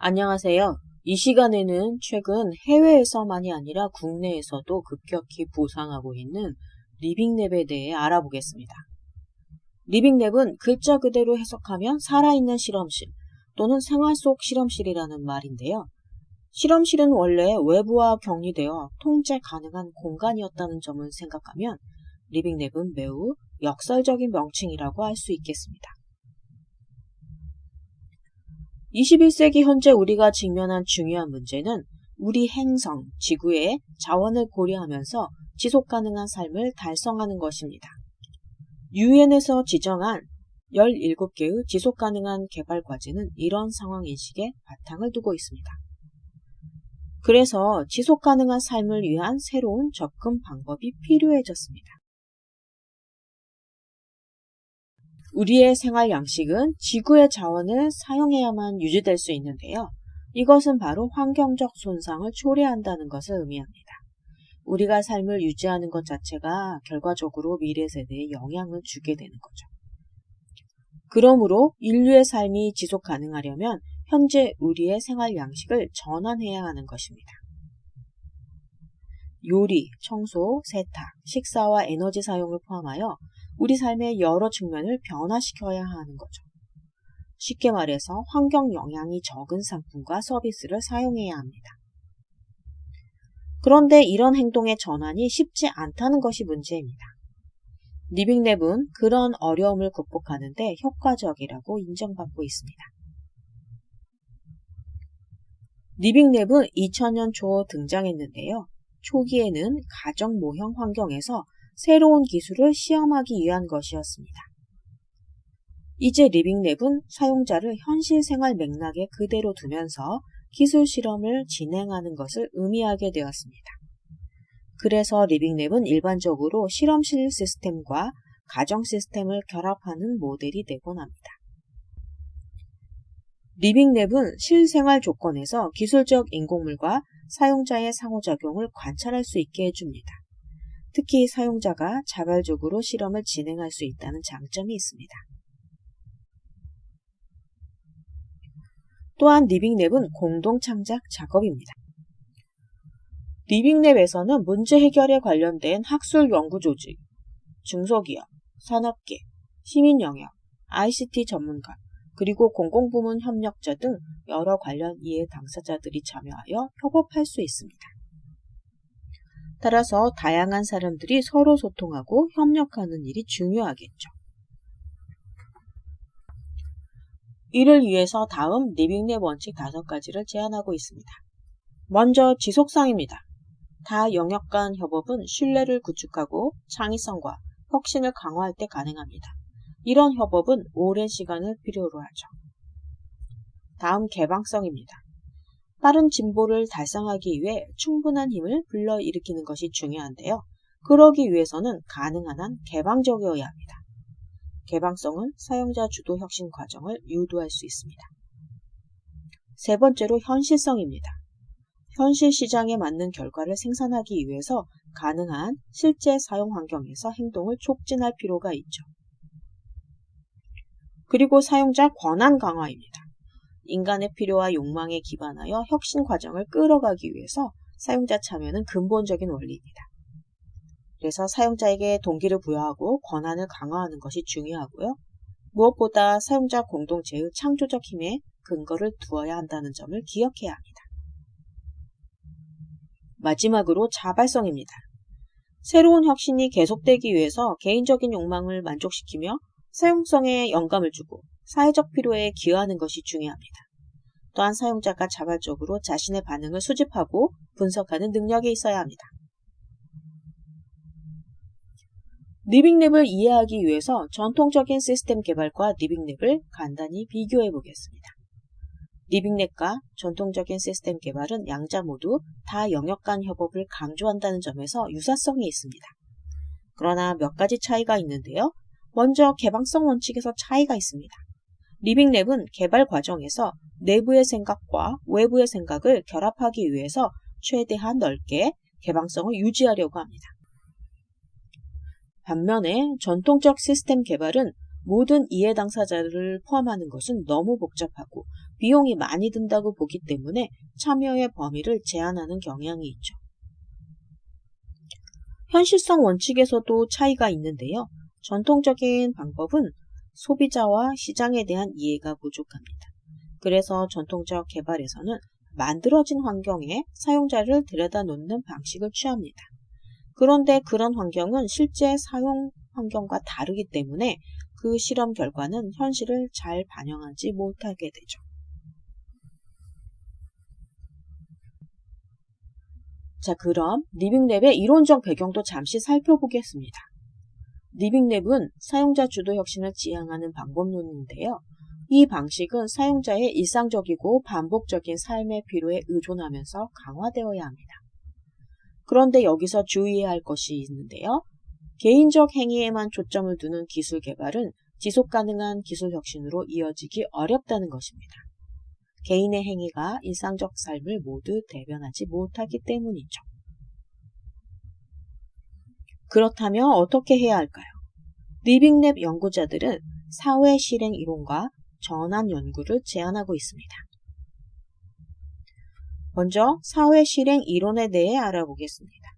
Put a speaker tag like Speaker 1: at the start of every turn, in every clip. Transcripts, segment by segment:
Speaker 1: 안녕하세요. 이 시간에는 최근 해외에서만이 아니라 국내에서도 급격히 부상하고 있는 리빙랩에 대해 알아보겠습니다. 리빙랩은 글자 그대로 해석하면 살아있는 실험실 또는 생활 속 실험실이라는 말인데요. 실험실은 원래 외부와 격리되어 통제 가능한 공간이었다는 점을 생각하면 리빙랩은 매우 역설적인 명칭이라고 할 수 있겠습니다. 21세기 현재 우리가 직면한 중요한 문제는 우리 행성, 지구의 자원을 고려하면서 지속 가능한 삶을 달성하는 것입니다. 유엔에서 지정한 17개의 지속 가능한 개발 과제는 이런 상황 인식에 바탕을 두고 있습니다. 그래서 지속 가능한 삶을 위한 새로운 접근 방법이 필요해졌습니다. 우리의 생활 양식은 지구의 자원을 사용해야만 유지될 수 있는데요. 이것은 바로 환경적 손상을 초래한다는 것을 의미합니다. 우리가 삶을 유지하는 것 자체가 결과적으로 미래 세대에 영향을 주게 되는 거죠. 그러므로 인류의 삶이 지속 가능하려면 현재 우리의 생활 양식을 전환해야 하는 것입니다. 요리, 청소, 세탁, 식사와 에너지 사용을 포함하여 우리 삶의 여러 측면을 변화시켜야 하는 거죠. 쉽게 말해서 환경 영향이 적은 상품과 서비스를 사용해야 합니다. 그런데 이런 행동의 전환이 쉽지 않다는 것이 문제입니다. 리빙랩은 그런 어려움을 극복하는데 효과적이라고 인정받고 있습니다. 리빙랩은 2000년 초 등장했는데요. 초기에는 가정 모형 환경에서 새로운 기술을 시험하기 위한 것이었습니다. 이제 리빙랩은 사용자를 현실 생활 맥락에 그대로 두면서 기술 실험을 진행하는 것을 의미하게 되었습니다. 그래서 리빙랩은 일반적으로 실험실 시스템과 가정 시스템을 결합하는 모델이 되곤 합니다. 리빙랩은 실생활 조건에서 기술적 인공물과 사용자의 상호작용을 관찰할 수 있게 해줍니다. 특히 사용자가 자발적으로 실험을 진행할 수 있다는 장점이 있습니다. 또한 리빙랩은 공동 창작 작업입니다. 리빙랩에서는 문제 해결에 관련된 학술 연구 조직, 중소기업, 산업계, 시민 영역, ICT 전문가, 그리고 공공부문 협력자 등 여러 관련 이해 당사자들이 참여하여 협업할 수 있습니다. 따라서 다양한 사람들이 서로 소통하고 협력하는 일이 중요하겠죠. 이를 위해서 다음 리빙랩 원칙 다섯 가지를 제안하고 있습니다. 먼저 지속성입니다. 다 영역 간 협업은 신뢰를 구축하고 창의성과 혁신을 강화할 때 가능합니다. 이런 협업은 오랜 시간을 필요로 하죠. 다음 개방성입니다. 빠른 진보를 달성하기 위해 충분한 힘을 불러일으키는 것이 중요한데요. 그러기 위해서는 가능한 한 개방적이어야 합니다. 개방성은 사용자 주도 혁신 과정을 유도할 수 있습니다. 세 번째로 현실성입니다. 현실 시장에 맞는 결과를 생산하기 위해서 가능한 실제 사용 환경에서 행동을 촉진할 필요가 있죠. 그리고 사용자 권한 강화입니다. 인간의 필요와 욕망에 기반하여 혁신 과정을 끌어가기 위해서 사용자 참여는 근본적인 원리입니다. 그래서 사용자에게 동기를 부여하고 권한을 강화하는 것이 중요하고요. 무엇보다 사용자 공동체의 창조적 힘에 근거를 두어야 한다는 점을 기억해야 합니다. 마지막으로 자발성입니다. 새로운 혁신이 계속되기 위해서 개인적인 욕망을 만족시키며 사용성에 영감을 주고 사회적 필요에 기여하는 것이 중요합니다. 또한 사용자가 자발적으로 자신의 반응을 수집하고 분석하는 능력이 있어야 합니다. 리빙랩을 이해하기 위해서 전통적인 시스템 개발과 리빙랩을 간단히 비교해 보겠습니다. 리빙랩과 전통적인 시스템 개발은 양자 모두 다 영역 간 협업을 강조한다는 점에서 유사성이 있습니다. 그러나 몇 가지 차이가 있는데요. 먼저 개방성 원칙에서 차이가 있습니다. 리빙랩은 개발 과정에서 내부의 생각과 외부의 생각을 결합하기 위해서 최대한 넓게 개방성을 유지하려고 합니다. 반면에 전통적 시스템 개발은 모든 이해 당사자를 포함하는 것은 너무 복잡하고 비용이 많이 든다고 보기 때문에 참여의 범위를 제한하는 경향이 있죠. 현실성 원칙에서도 차이가 있는데요. 전통적인 방법은 소비자와 시장에 대한 이해가 부족합니다. 그래서 전통적 개발에서는 만들어진 환경에 사용자를 들여다 놓는 방식을 취합니다. 그런데 그런 환경은 실제 사용 환경과 다르기 때문에 그 실험 결과는 현실을 잘 반영하지 못하게 되죠. 자, 그럼 리빙랩의 이론적 배경도 잠시 살펴보겠습니다. 리빙랩은 사용자 주도 혁신을 지향하는 방법론인데요. 이 방식은 사용자의 일상적이고 반복적인 삶의 필요에 의존하면서 강화되어야 합니다. 그런데 여기서 주의해야 할 것이 있는데요. 개인적 행위에만 초점을 두는 기술 개발은 지속 가능한 기술 혁신으로 이어지기 어렵다는 것입니다. 개인의 행위가 일상적 삶을 모두 대변하지 못하기 때문이죠. 그렇다면 어떻게 해야 할까요? 리빙랩 연구자들은 사회 실행 이론과 전환 연구를 제안하고 있습니다. 먼저 사회 실행 이론에 대해 알아보겠습니다.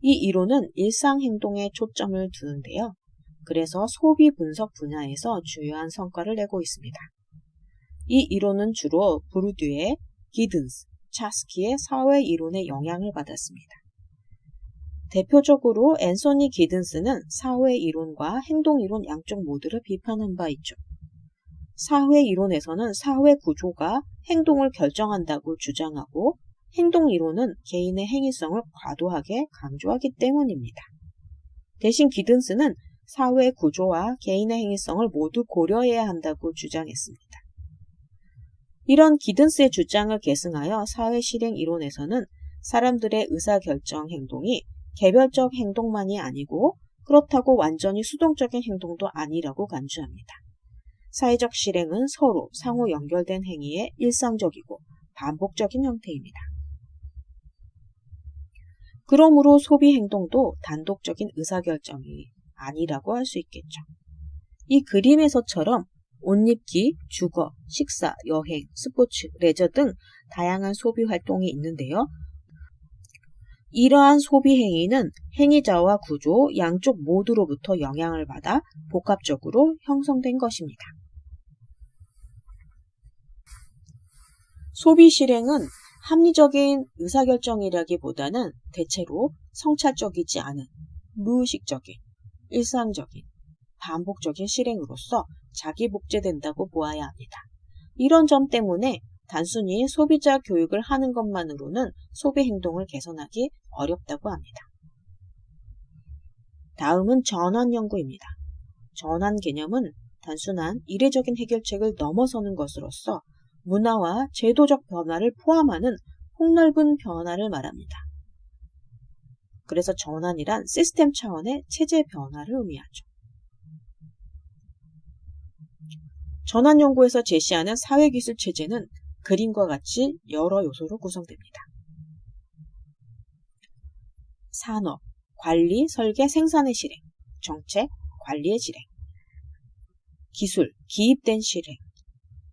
Speaker 1: 이 이론은 일상 행동에 초점을 두는데요. 그래서 소비 분석 분야에서 주요한 성과를 내고 있습니다. 이 이론은 주로 브루드의 기든스, 차스키의 사회 이론의 영향을 받았습니다. 대표적으로 앤소니 기든스는 사회 이론과 행동 이론 양쪽 모두를 비판한 바 있죠. 사회 이론에서는 사회 구조가 행동을 결정한다고 주장하고 행동 이론은 개인의 행위성을 과도하게 강조하기 때문입니다. 대신 기든스는 사회 구조와 개인의 행위성을 모두 고려해야 한다고 주장했습니다. 이런 기든스의 주장을 계승하여 사회 실행 이론에서는 사람들의 의사결정 행동이 개별적 행동만이 아니고 그렇다고 완전히 수동적인 행동도 아니라고 간주합니다. 사회적 실행은 서로 상호 연결된 행위의 일상적이고 반복적인 형태입니다. 그러므로 소비 행동도 단독적인 의사결정이 아니라고 할 수 있겠죠. 이 그림에서처럼 옷 입기, 주거, 식사, 여행, 스포츠, 레저 등 다양한 소비 활동이 있는데요. 이러한 소비 행위는 행위자와 구조 양쪽 모두로부터 영향을 받아 복합적으로 형성된 것입니다. 소비 실행은 합리적인 의사결정이라기보다는 대체로 성찰적이지 않은 무의식적인, 일상적인, 반복적인 실행으로서 자기 복제된다고 보아야 합니다. 이런 점 때문에 단순히 소비자 교육을 하는 것만으로는 소비 행동을 개선하기 어렵다고 합니다. 다음은 전환 연구입니다. 전환 개념은 단순한 이례적인 해결책을 넘어서는 것으로서 문화와 제도적 변화를 포함하는 폭넓은 변화를 말합니다. 그래서 전환이란 시스템 차원의 체제 변화를 의미하죠. 전환 연구에서 제시하는 사회기술 체제는 그림과 같이 여러 요소로 구성됩니다. 산업, 관리, 설계, 생산의 실행, 정책, 관리의 실행, 기술, 기입된 실행,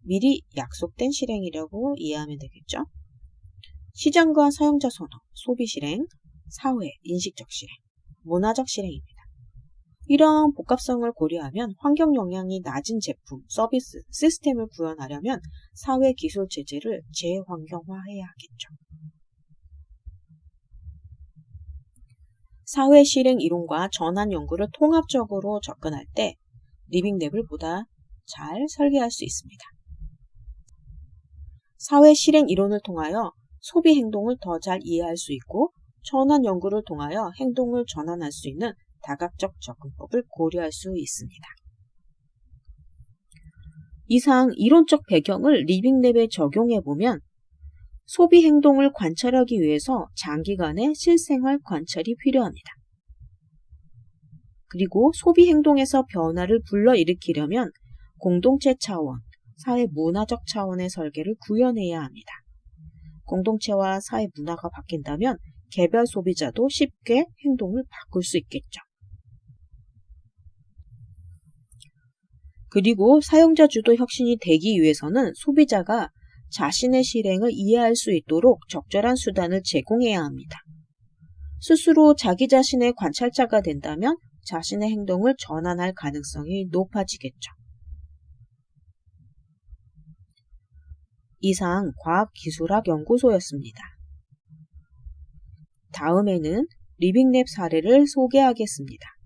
Speaker 1: 미리 약속된 실행이라고 이해하면 되겠죠. 시장과 사용자 선호, 소비 실행, 사회, 인식적 실행, 문화적 실행입니다. 이러한 복합성을 고려하면 환경 영향이 낮은 제품, 서비스, 시스템을 구현하려면 사회 기술 체제를 재환경화해야 하겠죠. 사회 실행 이론과 전환 연구를 통합적으로 접근할 때 리빙랩을 보다 잘 설계할 수 있습니다. 사회 실행 이론을 통하여 소비 행동을 더 잘 이해할 수 있고 전환 연구를 통하여 행동을 전환할 수 있는 다각적 접근법을 고려할 수 있습니다. 이상 이론적 배경을 리빙랩에 적용해 보면 소비 행동을 관찰하기 위해서 장기간의 실생활 관찰이 필요합니다. 그리고 소비 행동에서 변화를 불러일으키려면 공동체 차원, 사회 문화적 차원의 설계를 구현해야 합니다. 공동체와 사회 문화가 바뀐다면 개별 소비자도 쉽게 행동을 바꿀 수 있겠죠. 그리고 사용자 주도 혁신이 되기 위해서는 소비자가 자신의 실행을 이해할 수 있도록 적절한 수단을 제공해야 합니다. 스스로 자기 자신의 관찰자가 된다면 자신의 행동을 전환할 가능성이 높아지겠죠. 이상 과학기술학 연구소였습니다. 다음에는 리빙랩 사례를 소개하겠습니다.